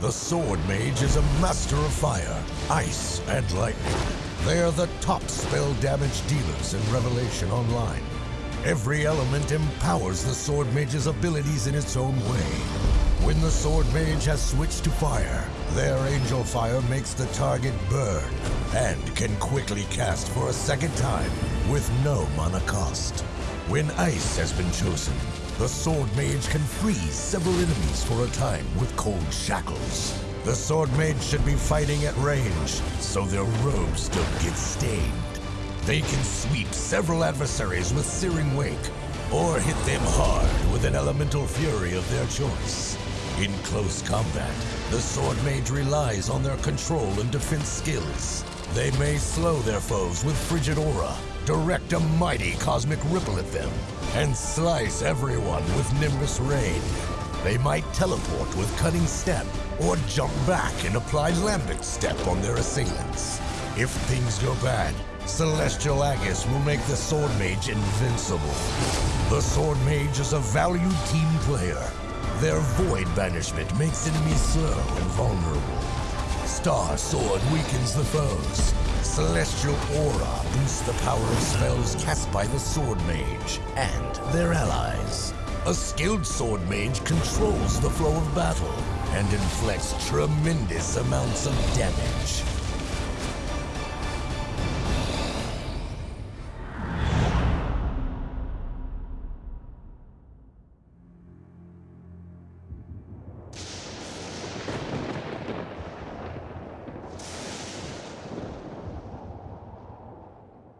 The Sword Mage is a master of fire, ice, and lightning. They are the top spell damage dealers in Revelation Online. Every element empowers the Sword Mage's abilities in its own way. When the Sword Mage has switched to fire, their Angel Fire makes the target burn and can quickly cast for a second time with no mana cost. When Ice has been chosen, the Sword Mage can freeze several enemies for a time with cold shackles. The Sword Mage should be fighting at range, so their robes don't get stained. They can sweep several adversaries with Searing Wake, or hit them hard with an Elemental Fury of their choice. In close combat, the Sword Mage relies on their control and defense skills. They may slow their foes with Frigid Aura, direct a mighty cosmic ripple at them, and slice everyone with Nimbus Rain. They might teleport with Cutting Step, or jump back and apply Lambent Step on their assailants. If things go bad, Celestial Aegis will make the Sword Mage invincible. The Sword Mage is a valued team player. Their Void Banishment makes enemies slow and vulnerable. Star Sword weakens the foes. Celestial Aura boosts the power of spells cast by the Sword Mage and their allies. A skilled Sword Mage controls the flow of battle and inflicts tremendous amounts of damage.